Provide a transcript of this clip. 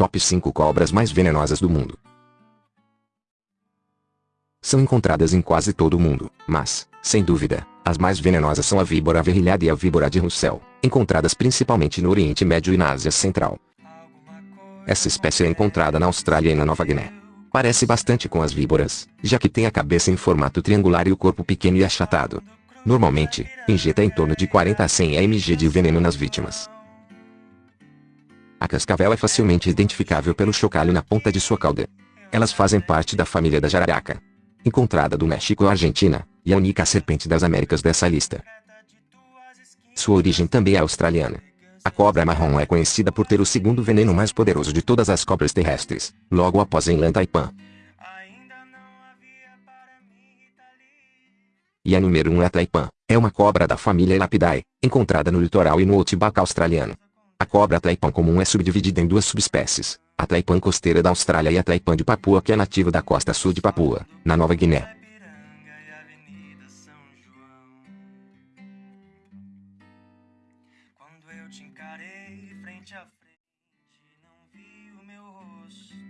Top 5 cobras mais venenosas do mundo. São encontradas em quase todo o mundo, mas, sem dúvida, as mais venenosas são a víbora verrilhada e a víbora de Russell, encontradas principalmente no Oriente Médio e na Ásia Central. Essa espécie é encontrada na Austrália e na Nova Guiné. Parece bastante com as víboras, já que tem a cabeça em formato triangular e o corpo pequeno e achatado. Normalmente, injeta em torno de 40 a 100 mg de veneno nas vítimas. A cascavel é facilmente identificável pelo chocalho na ponta de sua cauda. Elas fazem parte da família da jararaca. Encontrada do México à Argentina, e a única serpente das Américas dessa lista. Sua origem também é australiana. A cobra marrom é conhecida por ter o segundo veneno mais poderoso de todas as cobras terrestres, logo após a Inland Taipan. E a número 1 um é Taipan, é uma cobra da família Elapidae, encontrada no litoral e no Outback australiano. Cobra taipan comum é subdividida em duas subespécies, a taipan costeira da Austrália e a taipan de Papua que é nativa da costa sul de Papua, na Nova Guiné. Quando eu te encarei frente a frente, não vi o meu rosto.